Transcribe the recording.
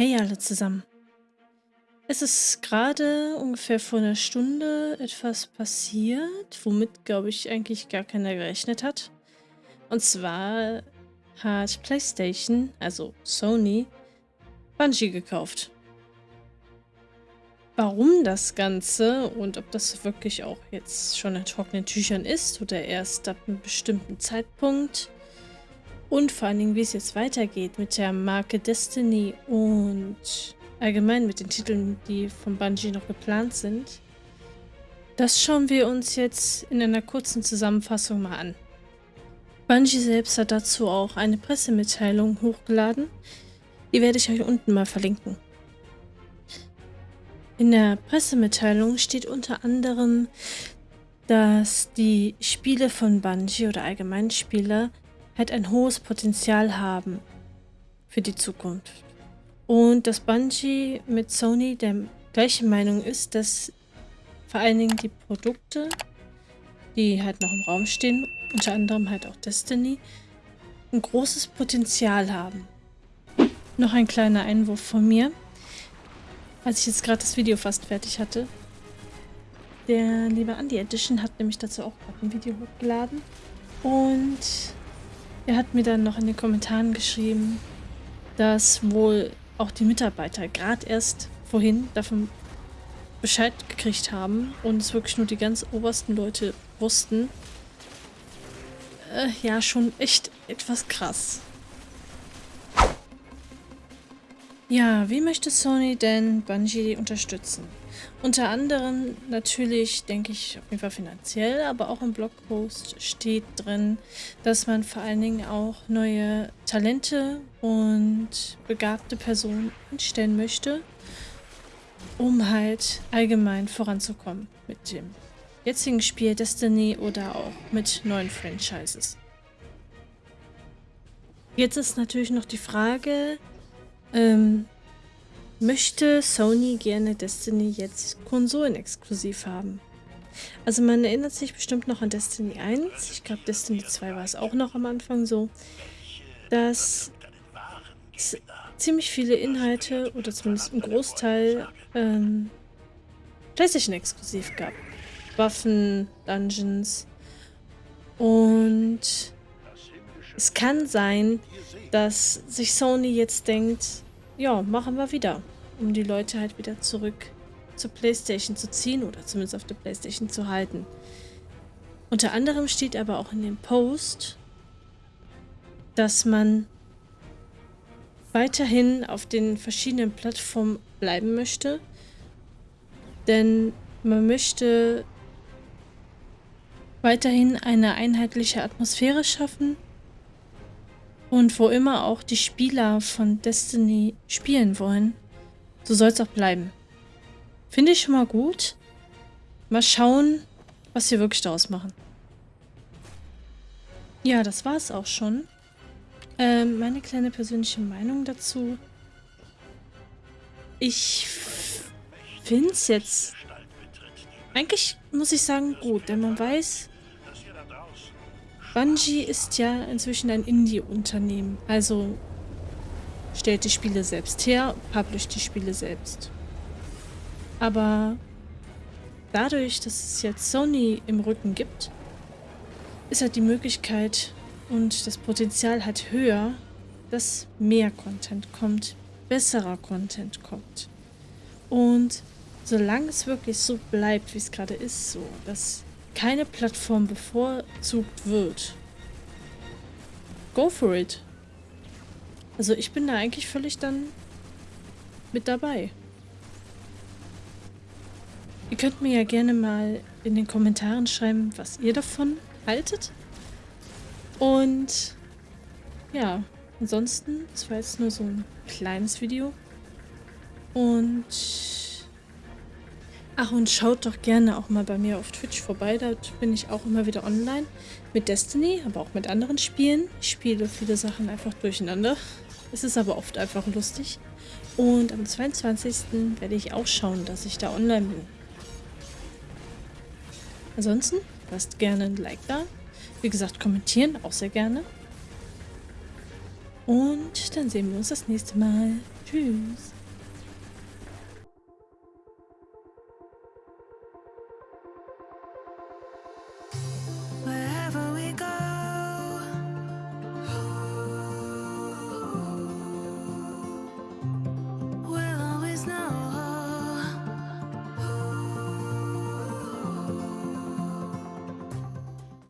Hey alle zusammen. Es ist gerade ungefähr vor einer Stunde etwas passiert, womit, glaube ich, eigentlich gar keiner gerechnet hat. Und zwar hat PlayStation, also Sony, Bungie gekauft. Warum das Ganze und ob das wirklich auch jetzt schon in trockenen Tüchern ist oder erst ab einem bestimmten Zeitpunkt, und vor allen Dingen, wie es jetzt weitergeht mit der Marke Destiny und allgemein mit den Titeln, die von Bungie noch geplant sind. Das schauen wir uns jetzt in einer kurzen Zusammenfassung mal an. Bungie selbst hat dazu auch eine Pressemitteilung hochgeladen. Die werde ich euch unten mal verlinken. In der Pressemitteilung steht unter anderem, dass die Spiele von Bungie oder allgemein Spiele halt ein hohes Potenzial haben für die Zukunft. Und dass Bungie mit Sony der gleichen Meinung ist, dass vor allen Dingen die Produkte, die halt noch im Raum stehen, unter anderem halt auch Destiny, ein großes Potenzial haben. Noch ein kleiner Einwurf von mir. Als ich jetzt gerade das Video fast fertig hatte, der liebe Andy Edition hat nämlich dazu auch gerade ein Video hochgeladen. Und er hat mir dann noch in den Kommentaren geschrieben, dass wohl auch die Mitarbeiter gerade erst vorhin davon Bescheid gekriegt haben und es wirklich nur die ganz obersten Leute wussten. Äh, ja, schon echt etwas krass. Ja, wie möchte Sony denn Bungie unterstützen? Unter anderem natürlich, denke ich, auf jeden Fall finanziell, aber auch im Blogpost steht drin, dass man vor allen Dingen auch neue Talente und begabte Personen einstellen möchte, um halt allgemein voranzukommen mit dem jetzigen Spiel Destiny oder auch mit neuen Franchises. Jetzt ist natürlich noch die Frage, ähm, möchte Sony gerne Destiny jetzt konsolenexklusiv haben. Also man erinnert sich bestimmt noch an Destiny 1, ich glaube Destiny 2 war es auch noch am Anfang so, dass ziemlich viele Inhalte oder zumindest ein Großteil ähm, PlayStation exklusiv gab. Waffen, Dungeons und es kann sein, dass sich Sony jetzt denkt, ja, machen wir wieder, um die Leute halt wieder zurück zur Playstation zu ziehen oder zumindest auf der Playstation zu halten. Unter anderem steht aber auch in dem Post, dass man weiterhin auf den verschiedenen Plattformen bleiben möchte, denn man möchte weiterhin eine einheitliche Atmosphäre schaffen und wo immer auch die Spieler von Destiny spielen wollen, so soll es auch bleiben. Finde ich schon mal gut. Mal schauen, was wir wirklich daraus machen. Ja, das war es auch schon. Ähm, meine kleine persönliche Meinung dazu. Ich finde es jetzt eigentlich, muss ich sagen, gut, denn man weiß, Bungie ist ja inzwischen ein Indie-Unternehmen. Also stellt die Spiele selbst her, publisht die Spiele selbst. Aber dadurch, dass es jetzt Sony im Rücken gibt, ist halt die Möglichkeit und das Potenzial halt höher, dass mehr Content kommt, besserer Content kommt. Und solange es wirklich so bleibt, wie es gerade ist, so, dass keine Plattform bevorzugt wird, go for it. Also ich bin da eigentlich völlig dann mit dabei. Ihr könnt mir ja gerne mal in den Kommentaren schreiben, was ihr davon haltet. Und ja, ansonsten, das war jetzt nur so ein kleines Video. Und Ach, und schaut doch gerne auch mal bei mir auf Twitch vorbei. Da bin ich auch immer wieder online. Mit Destiny, aber auch mit anderen Spielen. Ich spiele viele Sachen einfach durcheinander. Es ist aber oft einfach lustig. Und am 22. werde ich auch schauen, dass ich da online bin. Ansonsten lasst gerne ein Like da. Wie gesagt, kommentieren auch sehr gerne. Und dann sehen wir uns das nächste Mal. Tschüss.